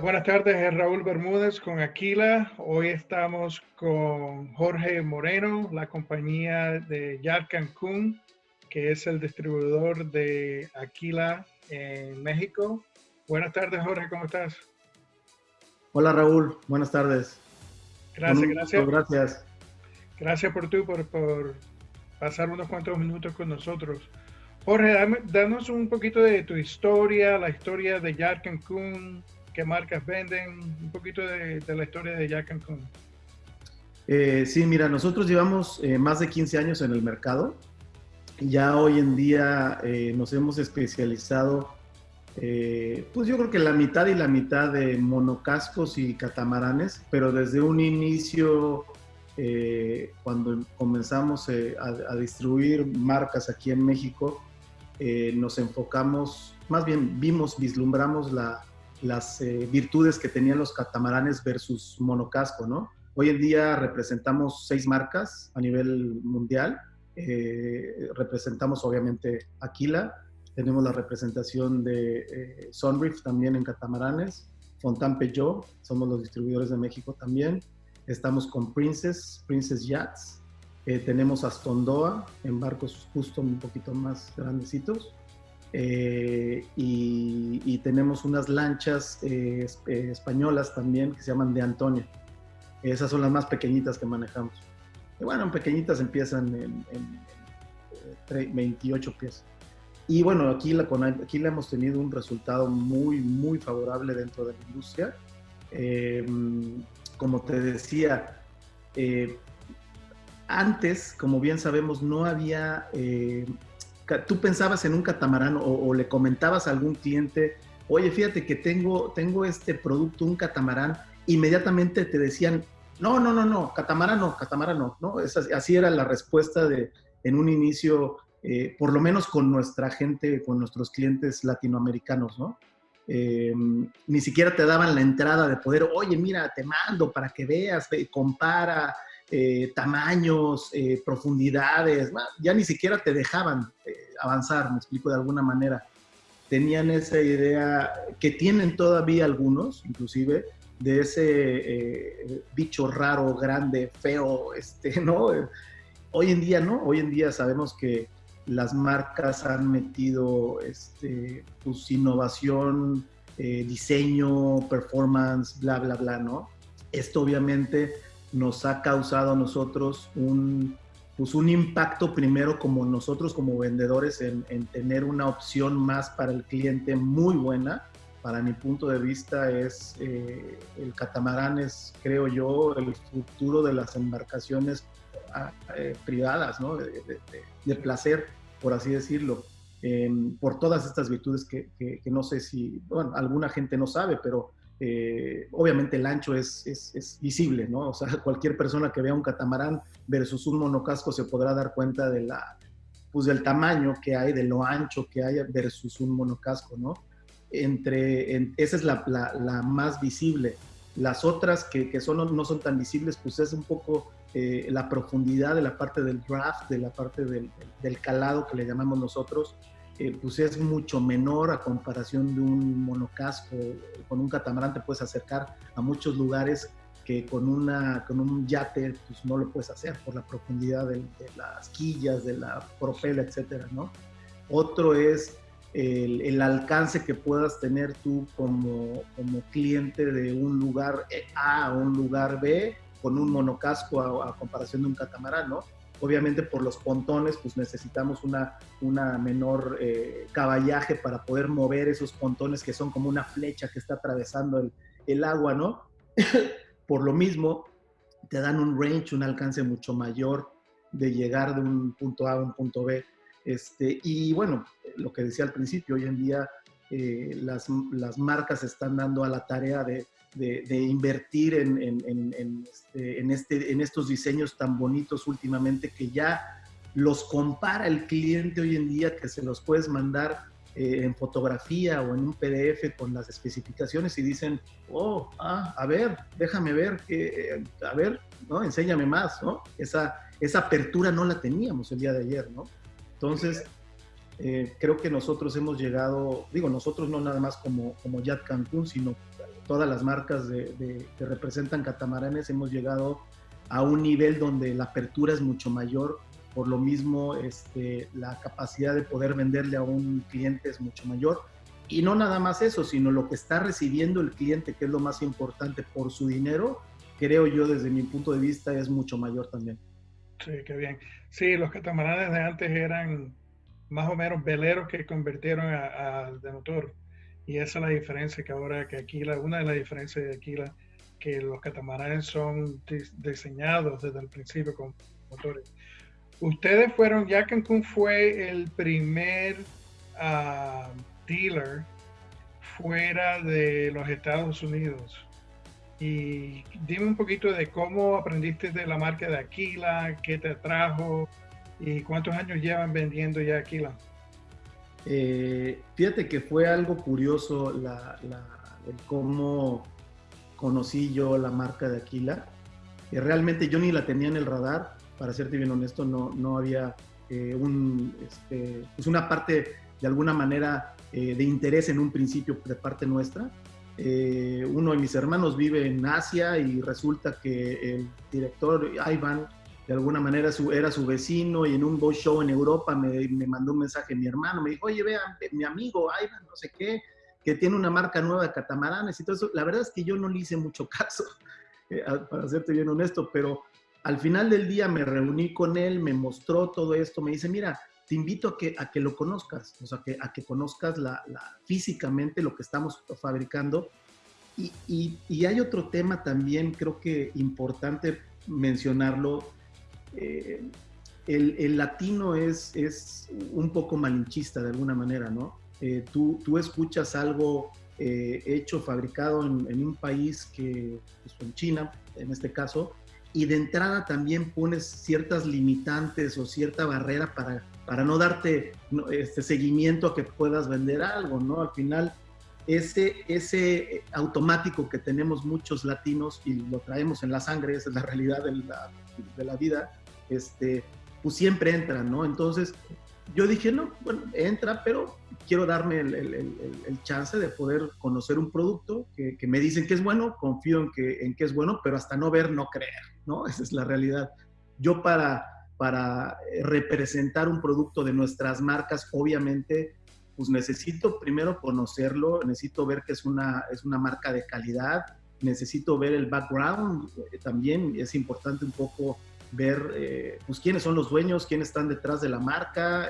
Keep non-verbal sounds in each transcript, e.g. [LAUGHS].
Buenas tardes, Raúl Bermúdez con Aquila. Hoy estamos con Jorge Moreno, la compañía de Yar Cancún, que es el distribuidor de Aquila en México. Buenas tardes, Jorge, ¿cómo estás? Hola, Raúl. Buenas tardes. Gracias, gracias. Gracias. Gracias por tú, por, por pasar unos cuantos minutos con nosotros. Jorge, danos un poquito de tu historia, la historia de Yar Cancún, marcas venden, un poquito de, la historia de Jack Cancún. Eh, sí, mira, nosotros llevamos eh, más de 15 años en el mercado. Ya hoy en día eh, nos hemos especializado, pues yo creo que la mitad y la mitad de monocascos y catamaranes, pero desde un inicio, cuando comenzamos a, a, distribuir marcas aquí en México, nos enfocamos, más bien vimos, vislumbramos la, las eh, virtudes que tenían los catamaranes versus monocasco, ¿no? Hoy en día representamos seis marcas a nivel mundial. Eh, representamos obviamente Aquila, tenemos la representación de eh, Sunreef también en catamaranes, Fontan Peugeot, somos los distribuidores de México también. Estamos con Princess, Princess Yachts. tenemos Astondoa en barcos justo un poquito más grandecitos. Eh, y, tenemos unas lanchas eh, eh, españolas también que se llaman de Antonio. Esas son las más pequeñitas que manejamos. Y bueno, pequeñitas empiezan en, 28 pies. Y bueno, aquí la, aquí la hemos tenido un resultado muy, muy favorable dentro de la industria. como te decía, antes, como bien sabemos, no había tú pensabas en un catamarán o, le comentabas a algún cliente, oye, fíjate que tengo, tengo este producto, un catamarán, inmediatamente te decían, no, no, no, no, catamarán no, catamarán no, ¿no? así era la respuesta de, en un inicio, eh, por lo menos con nuestra gente, con nuestros clientes latinoamericanos, ¿no? Em, ni siquiera te daban la entrada de poder, oye, mira, te mando para que veas, compara, eh, tamaños, eh, profundidades, ya ni siquiera te dejaban eh, avanzar, me explico de alguna manera. Tenían esa idea que tienen todavía algunos, inclusive, de ese bicho raro, grande, feo, este, [LAUGHS] ¿no? Hoy en día, ¿no? Hoy en día sabemos que las marcas han metido este, pues, innovación, diseño, performance, bla, bla, bla, ¿no? Esto obviamente nos ha causado a nosotros un, pues un impacto primero como nosotros como vendedores en, tener una opción más para el cliente muy buena. Para mi punto de vista es eh, el catamarán es, creo yo, el futuro de las embarcaciones ah, eh, privadas, ¿no? de, placer, por así decirlo. Em, por todas estas virtudes que, no sé si, alguna gente no sabe, pero eh, obviamente el ancho es, es, visible, ¿no? O sea, [LAUGHS] cualquier persona que vea un catamarán versus un monocasco se podrá dar cuenta de la, pues del tamaño que hay, de lo ancho que hay versus un monocasco, ¿no? Entre, esa es la, la, más visible. Las otras que, que son, no son tan visibles, pues es un poco eh, la profundidad de la parte del draft, de la parte del, del calado que le llamamos nosotros, eh, pues es mucho menor a comparación de un monocasco. Con un catamarán te puedes acercar a muchos lugares que con, una, con un yate pues no lo puedes hacer por la profundidad de, las quillas, de la propela, etcétera, ¿no? Otro es el, el, alcance que puedas tener tú como, como cliente de un lugar A a un lugar B con un monocasco a, a comparación de un catamarán, ¿no? Obviamente por los pontones, pues necesitamos una, una menor eh, caballaje para poder mover esos pontones que son como una flecha que está atravesando el, el agua, ¿no? [COUGHS] por lo mismo, te dan un range, un alcance mucho mayor de llegar de un punto A a un punto B. Este, y bueno, lo que decía al principio, hoy en día eh, las, las marcas están dando a la tarea de de, invertir en, este, en, este, en estos diseños tan bonitos últimamente que ya los compara el cliente hoy en día, que se los puedes mandar eh, en fotografía o en un PDF con las especificaciones y dicen, oh, ah, a ver, déjame ver, eh, a ver, ¿no? Enséñame más, ¿no? Esa, esa apertura no la teníamos el día de ayer, ¿no? Entonces, eh, creo que nosotros hemos llegado, digo, nosotros no nada más como, como Yat Cancún, sino todas las marcas de, que representan catamaranes hemos llegado a un nivel donde la apertura es mucho mayor, por lo mismo este, la capacidad de poder venderle a un cliente es mucho mayor. Y no nada más eso, sino lo que está recibiendo el cliente, que es lo más importante por su dinero, creo yo desde mi punto de vista es mucho mayor también. Sí, qué bien. Sí, los catamaranes de antes eran más o menos veleros que convirtieron a, de motor. Y esa es la diferencia que ahora que Aquila, una de las diferencias de Aquila, que los catamaranes son diseñados desde el principio con motores. Ustedes fueron, ya Cancún fue el primer uh, dealer fuera de los Estados Unidos. Y dime un poquito de cómo aprendiste de la marca de Aquila, qué te atrajo y cuántos años llevan vendiendo ya Aquila. Eh, fíjate que fue algo curioso la, el cómo conocí yo la marca de Aquila. Que realmente yo ni la tenía en el radar, para serte bien honesto, no, no había eh, un, este, pues una parte de alguna manera eh, de interés en un principio de parte nuestra. Eh, uno de mis hermanos vive en Asia y resulta que el director Ivan de alguna manera era su vecino y en un boat show en Europa me, me, mandó un mensaje mi hermano, me dijo, oye, vean, mi amigo Ivan, no sé qué, que tiene una marca nueva de catamaranes y todo eso. La verdad es que yo no le hice mucho [LAUGHS] caso, eh, para serte bien honesto, pero al final del día me reuní con él, me mostró todo esto, me dice, mira, te invito a que, a que lo conozcas, o sea, que, a que conozcas la, físicamente lo que estamos fabricando. Y, y, hay otro tema también, creo que importante mencionarlo. Eh, el, el, latino es, es un poco malinchista de alguna manera, ¿no? Eh, tú, tú, escuchas algo eh, hecho, fabricado en, un país que, pues, en China, en este caso, y de entrada también pones ciertas limitantes o cierta barrera para para no darte este seguimiento a que puedas vender algo, ¿no? Al final, ese, ese automático que tenemos muchos latinos y lo traemos en la sangre, esa es la realidad de la, de la vida, este, pues siempre entra, ¿no? Entonces, yo dije, no, bueno, entra, pero quiero darme el, el, el, chance de poder conocer un producto que, que, me dicen que es bueno, confío en que, en que es bueno, pero hasta no ver, no creer, ¿no? [LAUGHS] Esa es la realidad. Yo para para representar un producto de nuestras marcas, obviamente, pues necesito primero conocerlo, necesito ver que es una, es una marca de calidad, necesito ver el background, eh, también es importante un poco ver eh, pues quiénes son los dueños, quiénes están detrás de la marca.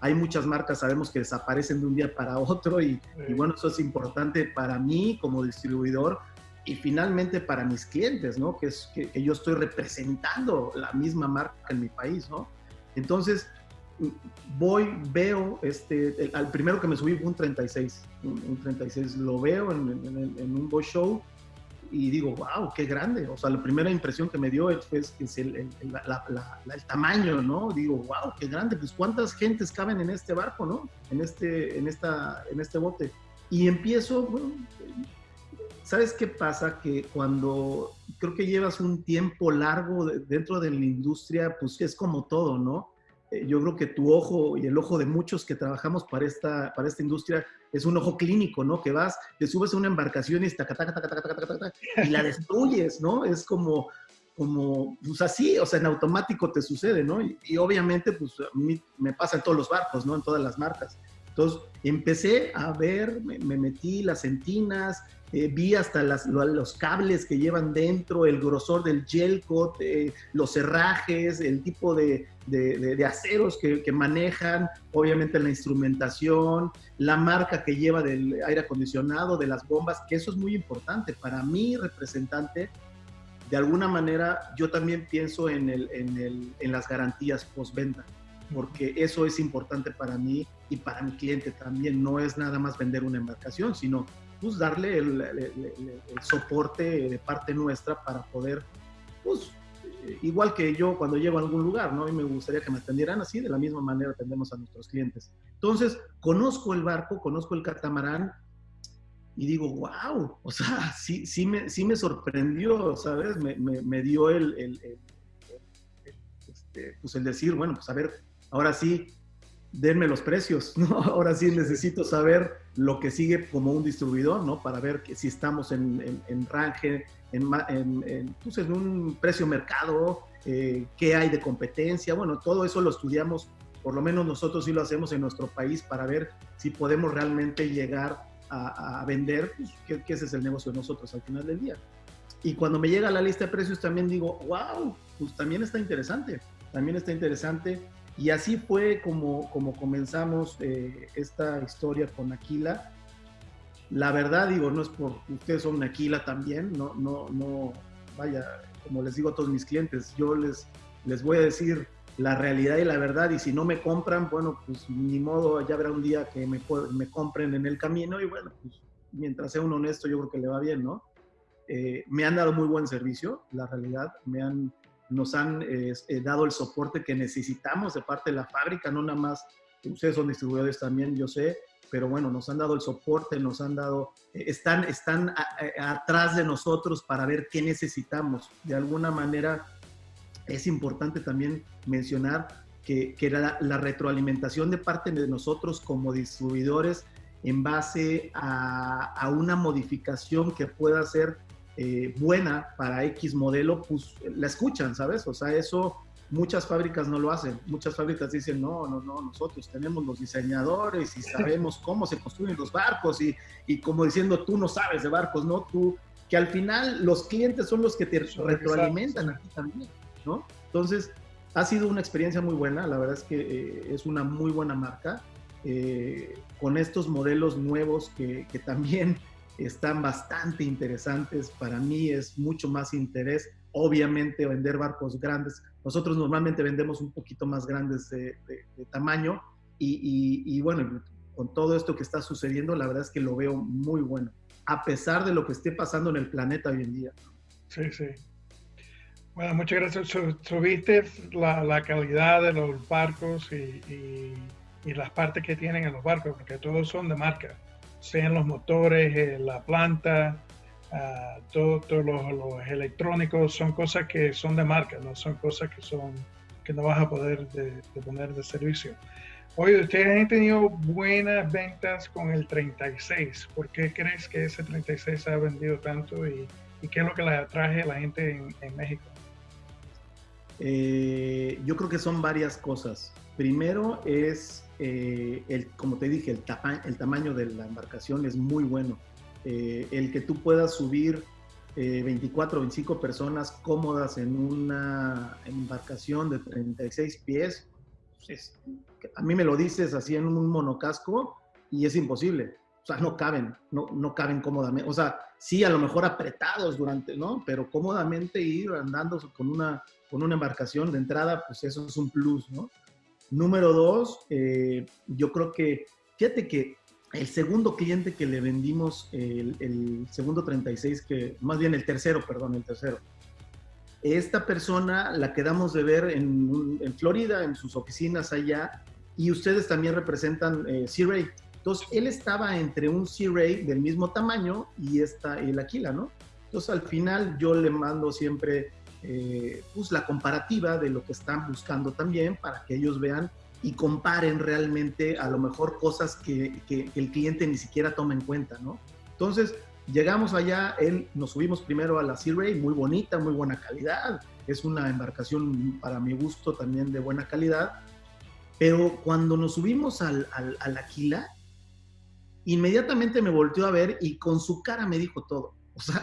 hay muchas marcas, sabemos que desaparecen de un día para otro y, y bueno, eso es importante para mí como distribuidor y finalmente para mis clientes, ¿no? Que es que, yo estoy representando la misma marca en mi país, ¿no? Entonces, voy, veo, este, al primero que me subí fue un 36, un, 36, lo veo en, un boy show y digo, wow, qué grande. O sea, la primera impresión que me dio es, es el, el, el, tamaño, ¿no? Digo, wow, qué grande. Pues cuántas gentes caben en este barco, ¿no? En este, en esta, en este bote. Y empiezo, ¿Sabes qué pasa? Que cuando creo que llevas un tiempo largo dentro de la industria, pues es como todo, ¿no? Eh, yo creo que tu ojo y el ojo de muchos que trabajamos para esta, para esta industria es un ojo clínico, ¿no? Que vas, te subes a una embarcación y, y la destruyes, ¿no? Es como, como, pues así, o sea, en automático te sucede, ¿no? Y, y, obviamente, pues a mí me pasa en todos los barcos, ¿no? En todas las marcas. Entonces, empecé a ver, me, me metí las entinas, eh, vi hasta los cables que llevan dentro, el grosor del gel coat, eh, los herrajes, el tipo de, aceros que, manejan, obviamente la instrumentación, la marca que lleva del aire acondicionado, de las bombas, que eso es muy importante. Para mí, representante, de alguna manera, yo también pienso en, en las garantías postventa, porque eso es importante para mí y para mi cliente también. No es nada más vender una embarcación, sino pues darle el, soporte de parte nuestra para poder, pues, igual que yo cuando llego a algún lugar, ¿no? Y me gustaría que me atendieran así, de la misma manera atendemos a nuestros clientes. Entonces, conozco el barco, conozco el catamarán y digo, wow, o sea, [LAUGHS] sí, sí, me, sí me sorprendió, ¿sabes? Me, me, dio el, el, este, pues el decir, bueno, pues a ver, ahora sí, denme los precios, [LAUGHS] ¿no? Ahora sí necesito saber lo que sigue como un distribuidor, ¿no? Para ver que si estamos en, en, en range, en, en, pues en, un precio mercado, eh, qué hay de competencia, bueno, todo eso lo estudiamos, por lo menos nosotros sí lo hacemos en nuestro país para ver si podemos realmente llegar a, vender, pues, ese es el negocio de nosotros al final del día. Y cuando me llega la lista de precios también digo, wow, pues también está interesante, también está interesante y así fue como, como comenzamos eh, esta historia con Aquila. La verdad, digo, no es por ustedes son Aquila también, no, no, no, vaya, como les digo a todos mis clientes, yo les, les voy a decir la realidad y la verdad, y si no me compran, bueno, pues ni modo, ya habrá un día que me, me compren en el camino, y bueno, pues mientras sea un honesto, yo creo que le va bien, ¿no? Eh, me han dado muy buen servicio, la realidad, me han nos han eh, dado el soporte que necesitamos de parte de la fábrica, no nada más, ustedes son distribuidores también, yo sé, pero bueno, nos han dado el soporte, nos han dado, eh, están, están atrás de nosotros para ver qué necesitamos. De alguna manera es importante también mencionar que, que la, la, retroalimentación de parte de nosotros como distribuidores en base a, a una modificación que pueda ser eh, buena para X modelo, pues la escuchan, ¿sabes? O sea, eso muchas fábricas no lo hacen. Muchas fábricas dicen, no, no, no, nosotros tenemos los diseñadores y sabemos cómo se construyen los barcos y, y como diciendo, tú no sabes de barcos, ¿no? Tú, que al final los clientes son los que te retroalimentan a ti también, ¿no? Entonces, ha sido una experiencia muy buena, la verdad es que eh, es una muy buena marca, eh, con estos modelos nuevos que, que también están bastante interesantes. Para mí es mucho más interés, obviamente, vender barcos grandes. Nosotros normalmente vendemos un poquito más grandes de, tamaño y, y, bueno, con todo esto que está sucediendo, la verdad es que lo veo muy bueno, a pesar de lo que esté pasando en el planeta hoy en día. Sí, sí. Bueno, muchas gracias. Subiste la, la calidad de los barcos y, y, las partes que tienen en los barcos, porque todos son de marca sean los motores, eh, la planta, uh, todos los, electrónicos, son cosas que son de marca, no son cosas que, son, que no vas a poder de, poner de servicio. Oye, ustedes han tenido buenas ventas con el 36. ¿Por qué crees que ese 36 se ha vendido tanto y, qué es lo que le atrae a la gente en, en México? Eh, yo creo que son varias cosas. Primero es eh, el, como te dije, el, el, tamaño de la embarcación es muy bueno. Eh, el que tú puedas subir 24 o 25 personas cómodas en una embarcación de 36 pies, pues a mí me lo dices así en un monocasco y es imposible. O sea, no caben, no, no caben cómodamente. O sea, sí, a lo mejor apretados durante, ¿no? Pero cómodamente ir andando con una, con una embarcación de entrada, pues eso es un plus, ¿no? Número dos, eh, yo creo que, fíjate que el segundo cliente que le vendimos, el, segundo 36, que más bien el tercero, perdón, el tercero, esta persona la quedamos de ver en, Florida, en sus oficinas allá, y ustedes también representan eh, C-Ray. Entonces, él estaba entre un C-Ray del mismo tamaño y esta, el Aquila, ¿no? Entonces, al final yo le mando siempre eh, pues la comparativa de lo que están buscando también para que ellos vean y comparen realmente a lo mejor cosas que, el cliente ni siquiera toma en cuenta, ¿no? Entonces, llegamos allá, él, nos subimos primero a la Sea Ray, muy bonita, muy buena calidad, es una embarcación para mi gusto también de buena calidad, pero cuando nos subimos al, al, al Aquila, inmediatamente me volteó a ver y con su cara me dijo todo. O sea,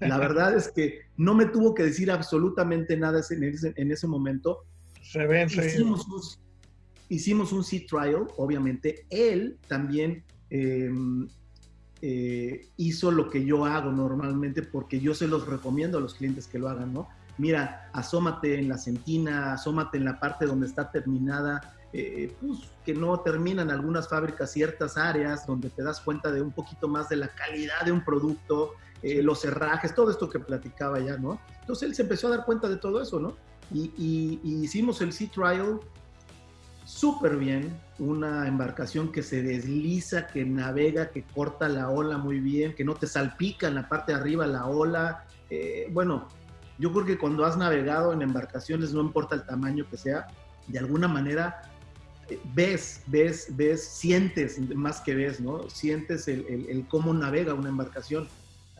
la verdad es que no me tuvo que decir absolutamente nada en ese, en ese momento. Se ven, hicimos, un, hicimos un sea trial, obviamente. Él también em, eh, hizo lo que yo hago normalmente porque yo se los recomiendo a los clientes que lo hagan, ¿no? Mira, asómate en la centina, asómate en la parte donde está terminada, eh, pues, que no terminan algunas fábricas ciertas áreas donde te das cuenta de un poquito más de la calidad de un producto, eh, los herrajes, todo esto que platicaba ya, ¿no? Entonces él se empezó a dar cuenta de todo eso, ¿no? Y, hicimos el Sea Trial súper bien, una embarcación que se desliza, que navega, que corta la ola muy bien, que no te salpica en la parte de arriba la ola. Eh, bueno, yo creo que cuando has navegado en embarcaciones, no importa el tamaño que sea, de alguna manera ves, ves, ves, sientes, más que ves, ¿no? Sientes el, el, cómo navega una embarcación.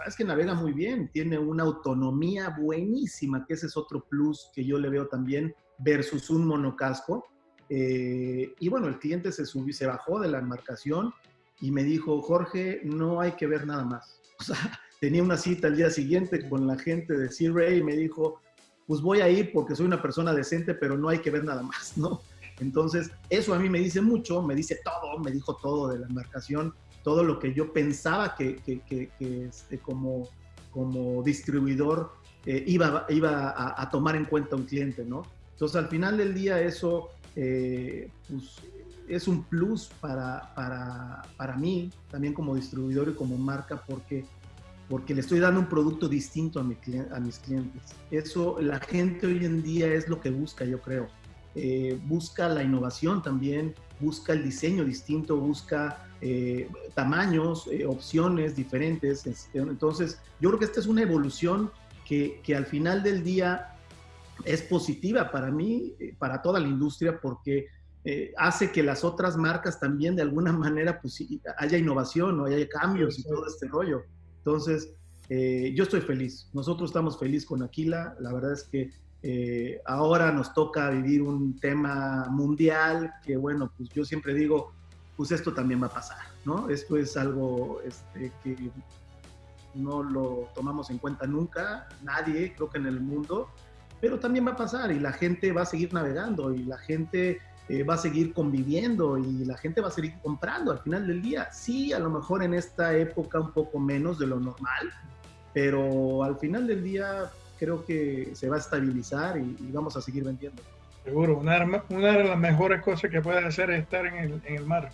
Es que navega muy bien, tiene una autonomía buenísima, que ese es otro plus que yo le veo también versus un monocasco. Eh, y bueno, el cliente se subió, se bajó de la embarcación y me dijo, Jorge, no hay que ver nada más. [LAUGHS] O sea, tenía una cita el día siguiente con la gente de Sea Ray y me dijo, pues voy a ir porque soy una persona decente, pero no hay que ver nada más, [LAUGHS] ¿no? Entonces, eso a mí me dice mucho, me dice todo, me dijo todo de la embarcación, todo lo que yo pensaba que, que, este, como, como distribuidor eh, iba, iba a, tomar en cuenta un cliente, ¿no? Entonces, al final del día, eso eh, pues, es un plus para, para, para, mí, también como distribuidor y como marca, porque, porque le estoy dando un producto distinto a mis clientes. Eso, la gente hoy en día es lo que busca, yo creo eh, busca la innovación también, busca el diseño distinto, busca eh, tamaños, eh, opciones diferentes. Este, entonces, yo creo que esta es una evolución que, que al final del día es positiva para mí, para toda la industria, porque hace que las otras marcas también de alguna manera pues, haya innovación o haya cambios y todo este rollo. Entonces, yo estoy feliz. Nosotros estamos felices con Aquila. La verdad es que eh, ahora nos toca vivir un tema mundial que, bueno, pues yo siempre digo, pues esto también va a pasar, ¿no? Esto es algo este, que no lo tomamos en cuenta nunca, nadie, creo que en el mundo, pero también va a pasar y la gente va a seguir navegando y la gente eh, va a seguir conviviendo y la gente va a seguir comprando al final del día. Sí, a lo mejor en esta época un poco menos de lo normal, pero al final del día creo que se va a estabilizar y, vamos a seguir vendiendo. Seguro, una, una, de las mejores cosas que puedes hacer es estar en el, en el mar.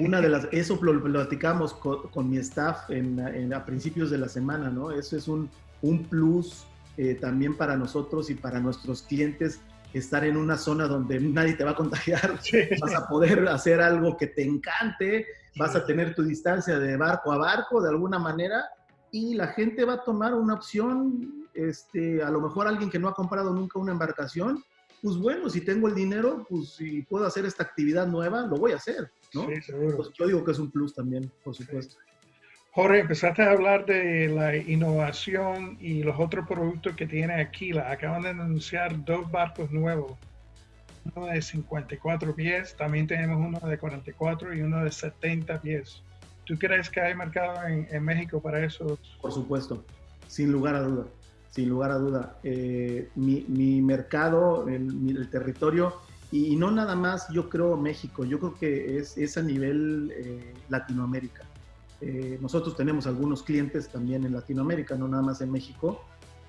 Una de las, eso lo, platicamos con, mi staff en, a principios de la semana, ¿no? Eso es un, un plus eh, también para nosotros y para nuestros clientes estar en una zona donde nadie te va a contagiar, [LAUGHS] vas a poder hacer algo que te encante, vas a tener tu distancia de barco a barco de alguna manera y la gente va a tomar una opción este, a lo mejor alguien que no ha comprado nunca una embarcación, pues bueno, si tengo el dinero, pues si puedo hacer esta actividad nueva, lo voy a hacer, ¿no? Sí, seguro. Pues yo digo que es un plus también, por supuesto. Jorge, empezaste a hablar de la innovación y los otros productos que tiene Aquila. Acaban de anunciar dos barcos nuevos, uno de 54 pies, también tenemos uno de 44 y uno de 70 pies. ¿Tú crees que hay mercado en, en México para eso? Por supuesto, sin lugar a duda sin lugar a duda. Eh, mi, mercado, el, territorio, y, no nada más yo creo México, yo creo que es, es a nivel eh, Latinoamérica. Eh, nosotros tenemos algunos clientes también en Latinoamérica, no nada más en México,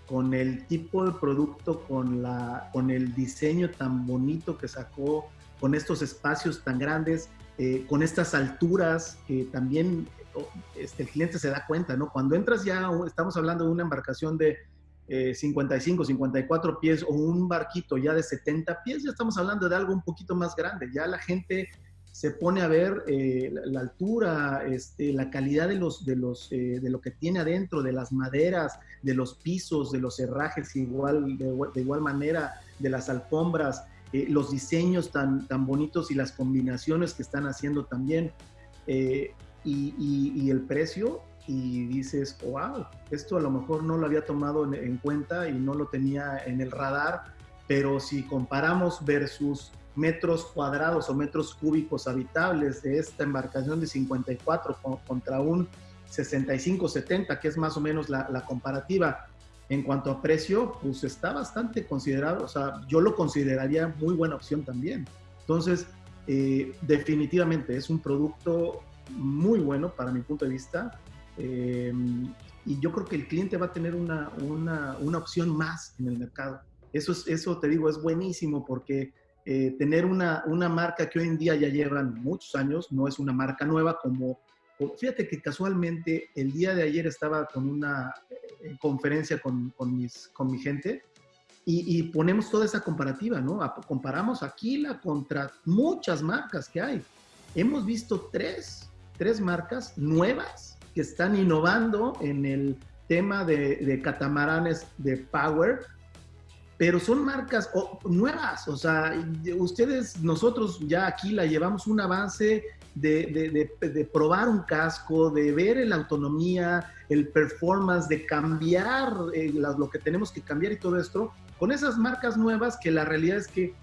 con el tipo de producto, con, la, con el diseño tan bonito que sacó, con estos espacios tan grandes, con estas alturas que también este, el cliente se da cuenta, ¿no? Cuando entras ya, estamos hablando de una embarcación de 55, eh, 54 pies o un barquito ya de 70 pies, ya estamos hablando de algo un poquito más grande. Ya la gente se pone a ver eh, la, altura, este, la calidad de, los, de, los, eh, de lo que tiene adentro, de las maderas, de los pisos, de los herrajes igual, de, igual manera, de las alfombras, los diseños tan, tan bonitos y las combinaciones que están haciendo también. y el precio, y dices, wow, esto a lo mejor no lo había tomado en, cuenta y no lo tenía en el radar, pero si comparamos versus metros cuadrados o metros cúbicos habitables de esta embarcación de 54 contra un 65-70, que es más o menos la, comparativa en cuanto a precio, pues está bastante considerado, o sea, yo lo consideraría muy buena opción también. Entonces, eh, definitivamente es un producto muy bueno para mi punto de vista. Em, y yo creo que el cliente va a tener una, una, una, opción más en el mercado. Eso, es, eso te digo, es buenísimo porque eh, tener una, una marca que hoy en día ya llevan muchos años, no es una marca nueva como, fíjate que casualmente el día de ayer estaba con una eh, conferencia con, con, mis, con mi gente y, y, ponemos toda esa comparativa, ¿no? comparamos Aquila contra muchas marcas que hay. Hemos visto tres, tres marcas nuevas que están innovando en el tema de, catamaranes de power pero son marcas nuevas, o sea, ustedes, nosotros ya aquí la llevamos un avance de, de, probar un casco, de ver la autonomía, el performance, de cambiar eh, lo que tenemos que cambiar y todo esto, con esas marcas nuevas que la realidad es que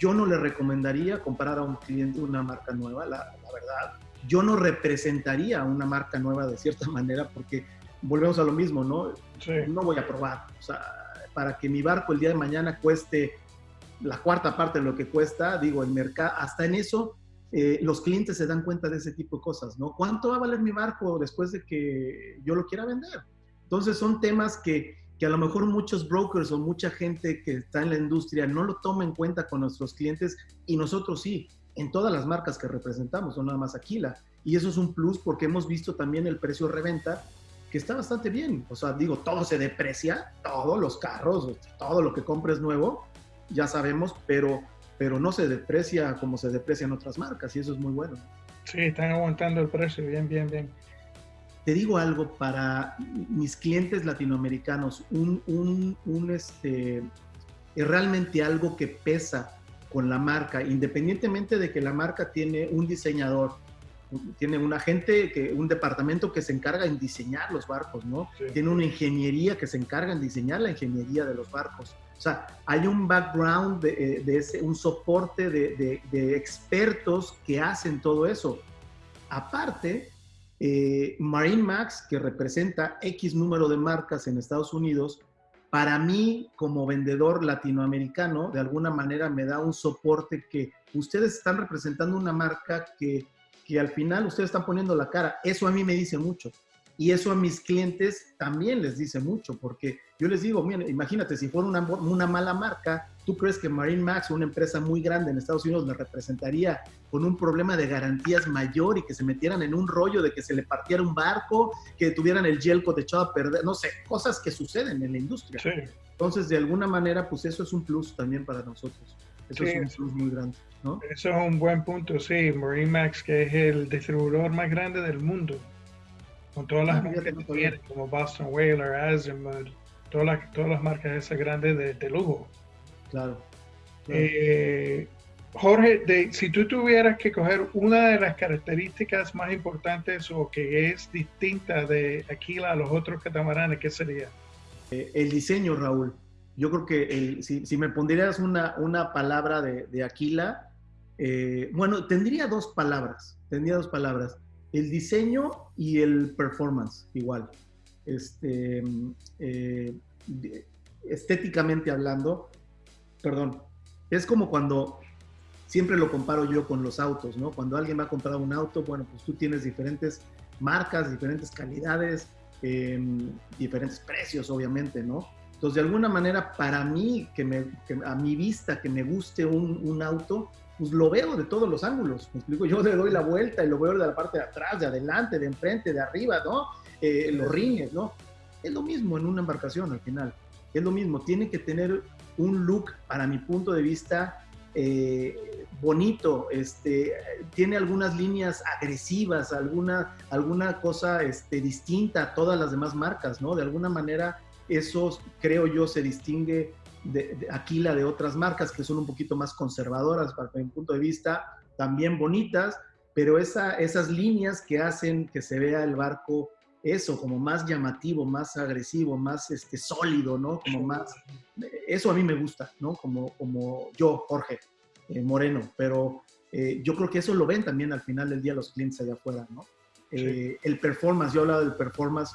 yo no le recomendaría comprar a un cliente una marca nueva, la, la verdad. Yo no representaría una marca nueva de cierta [LAUGHS] manera porque volvemos a lo mismo, ¿no? No voy a probar. O sea, para que mi barco el día de mañana cueste la cuarta parte de lo que cuesta, digo, el mercado, hasta en eso eh, los clientes se dan cuenta de ese tipo de cosas, ¿no? ¿Cuánto va a valer mi barco después de que yo lo quiera vender? Entonces son temas que, que a lo mejor muchos brokers o mucha gente que está en la industria no lo toma en cuenta con nuestros clientes y nosotros sí, en todas las marcas que representamos, no nada más Aquila. Y eso es un plus porque hemos visto también el precio reventa que está bastante bien. O sea, digo, todo se deprecia, todos los carros, todo lo que compres nuevo, ya sabemos, pero, pero no se deprecia como se deprecian otras marcas y eso es muy bueno. Sí, están aguantando el precio, bien, bien, bien. Te digo algo para mis clientes latinoamericanos, un, un, un este, es realmente algo que pesa con la marca, independientemente de que la marca tiene un diseñador, tiene una gente, que, un departamento que se encarga en diseñar los barcos, ¿no? Tiene una ingeniería que se encarga en diseñar la ingeniería de los barcos. O sea, hay un background de, eh, ese, un soporte de, expertos que hacen todo eso. Aparte, eh, Marine Max, que representa X número de marcas en Estados Unidos, para mí como vendedor latinoamericano, de alguna manera me da un soporte que ustedes están representando una marca que que al final ustedes están poniendo la cara. Eso a mí me dice mucho. Y eso a mis clientes también les dice mucho, porque yo les digo, mira, imagínate, si fuera una, una mala marca, ¿tú crees que Marine Max, una empresa muy grande en Estados Unidos, le representaría con un problema de garantías mayor y que se metieran en un rollo de que se le partiera un barco, que tuvieran el gelco echado a perder, no sé, cosas que suceden en la industria. Entonces, de alguna manera, pues eso es un plus también para nosotros. Eso es un plus muy grande. Eso es un buen punto, sí. Marine Max, que es el distribuidor más grande del mundo, con todas las ah, marcas que tiene, como Boston Whaler, Azimut, todas las, todas las marcas esas grandes de, lujo. Claro. Eh, Jorge, si tú tuvieras que coger una de las características más importantes o que es distinta de Aquila a los otros catamaranes, ¿qué sería? Eh, el diseño, Raúl. Yo creo que si, si, me pondrías una, una palabra de, de Aquila, eh, bueno, tendría dos palabras, tendría dos palabras, el diseño y el performance, igual. Este, eh, estéticamente hablando, perdón, es como cuando, siempre lo comparo yo con los autos, ¿no? Cuando alguien va a comprar un auto, bueno, pues tú tienes diferentes marcas, diferentes calidades, em, diferentes precios, obviamente, ¿no? Entonces, de alguna manera, para mí, que, me, a mi vista, que me guste un, un auto, pues lo veo de todos los ángulos. Me explico, yo [LAUGHS] le doy la vuelta y lo veo de la parte de atrás, de adelante, de enfrente, de arriba, ¿no? Eh, los rines, ¿no? Es lo mismo en una embarcación al final. Es lo mismo, tiene que tener un look, para mi punto de vista, eh, bonito, este, tiene algunas líneas agresivas, alguna, alguna cosa este, distinta a todas las demás marcas, ¿no? De alguna manera, eso creo yo se distingue de, Aquila de otras marcas que son un poquito más conservadoras para mi punto de vista, también bonitas, pero esa, esas líneas que hacen que se vea el barco eso, como más llamativo, más agresivo, más este, sólido, ¿no? Como más... Eso a mí me gusta, ¿no? Como, como yo, Jorge eh, Moreno, pero eh, yo creo que eso lo ven también al final del día los clientes allá afuera, ¿no? Eh, el performance, yo hablaba del performance,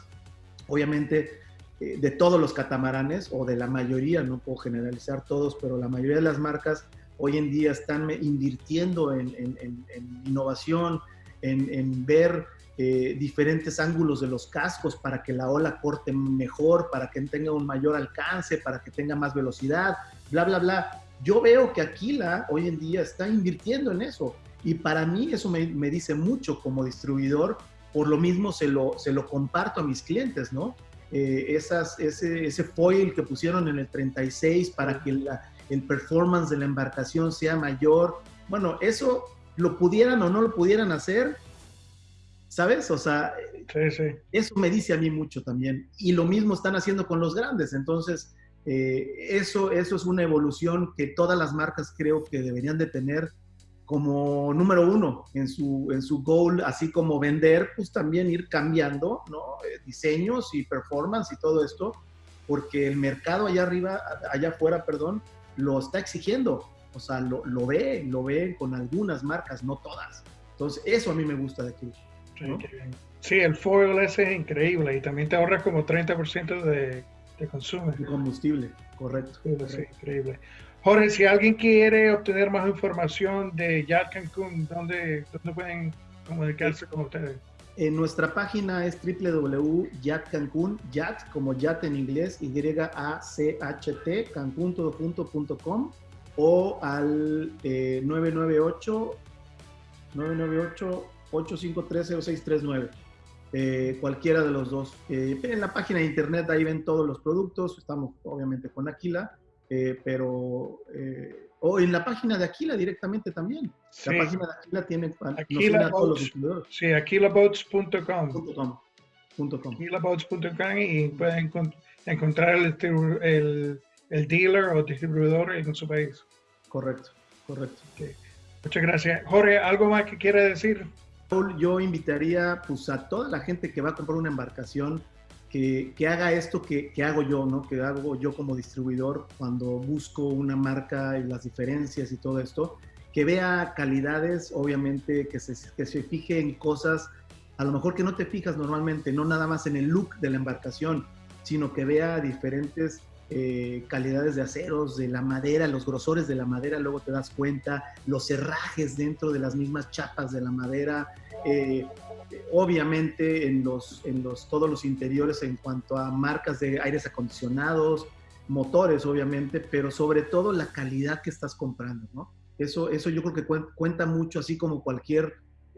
obviamente de todos los catamaranes o de la mayoría, no puedo generalizar todos, pero la mayoría de las marcas hoy en día están invirtiendo en, innovación, en, ver eh, diferentes ángulos de los cascos para que la ola corte mejor, para que tenga un mayor alcance, para que tenga más velocidad, bla, bla, bla. Yo veo que Aquila hoy en día está invirtiendo en eso y para mí eso me, me dice mucho como distribuidor, por lo mismo se lo, se lo comparto a mis clientes, ¿no? Eh, esas, ese, ese, foil que pusieron en el 36 para que el performance de la embarcación sea mayor. Bueno, eso lo pudieran o no lo pudieran hacer, ¿sabes? O sea, eso me dice a mí mucho también. Y lo mismo están haciendo con los grandes. Entonces, Eh, eso, eso es una evolución que todas las marcas creo que deberían de tener como número uno en su, en su goal, así como vender, pues también ir cambiando, ¿no? Eh, diseños y performance y todo esto, porque el mercado allá arriba, allá afuera, perdón, lo está exigiendo. O sea, lo, lo ve, lo ve con algunas marcas, no todas. Entonces, eso a mí me gusta de Sí, el foil ese es increíble y también te ahorra como 30% de, de consumo. De combustible, correcto. Sí, increíble. Jorge, si alguien quiere obtener más información de Yat Cancún, ¿dónde, dónde pueden comunicarse con ustedes? En nuestra página es www.yatcancún, yat como yat en inglés, Y-A-C-H-T, cancún.com o al 998 998 8530639 eh, cualquiera de los dos. Eh, en la página de internet ahí ven todos los productos, estamos obviamente con Aquila, eh, pero... Eh, o en la página de Aquila directamente también. La página de Aquila tiene Aquila todos los Sí, aquilaboats.com. Aquilaboats.com y pueden encontrar el, el, el, dealer o distribuidor en su país. Correcto, correcto. Muchas gracias. Jorge, ¿algo más que quiera decir? Yo invitaría pues, a toda la gente que va a comprar una embarcación que, haga esto que, que, hago yo, ¿no? que hago yo como distribuidor cuando busco una marca y las diferencias y todo esto, que vea calidades, obviamente, que se, que se fije en cosas a lo mejor que no te fijas normalmente, no nada más en el look de la embarcación, sino que vea diferentes eh, calidades de aceros, de la madera, los grosores de la madera, luego te das cuenta, los herrajes dentro de las mismas chapas de la madera, eh, obviamente en, los, en los, todos los interiores en cuanto a marcas de aires acondicionados, motores obviamente, pero sobre todo la calidad que estás comprando, ¿no? Eso, eso yo creo que cuenta mucho, así como cualquier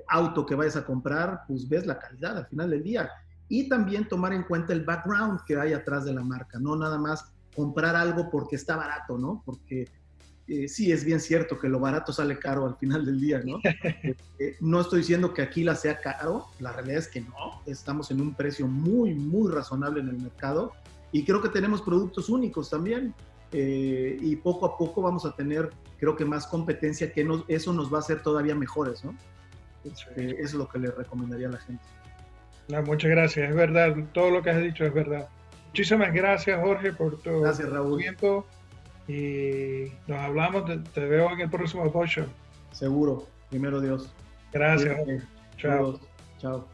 auto que vayas a comprar, pues ves la calidad al final del día. Y también tomar en cuenta el background que hay atrás de la marca, no nada más comprar algo porque está barato, ¿no? Porque eh, sí es bien cierto que lo barato sale caro al final del día, ¿no? Eh, [LAUGHS] eh, no estoy diciendo que aquí la sea caro, la realidad es que no, estamos en un precio muy, muy razonable en el mercado y creo que tenemos productos únicos también y poco a poco vamos a tener, creo que más competencia que eso nos va a hacer todavía mejores, ¿no? es lo que le recomendaría a la gente. No, muchas gracias, es verdad, todo lo que has dicho es verdad. Muchísimas gracias, Jorge, por tu tiempo. Y nos hablamos, te, veo en el próximo post Seguro, primero Dios. Gracias. Chao. Chao.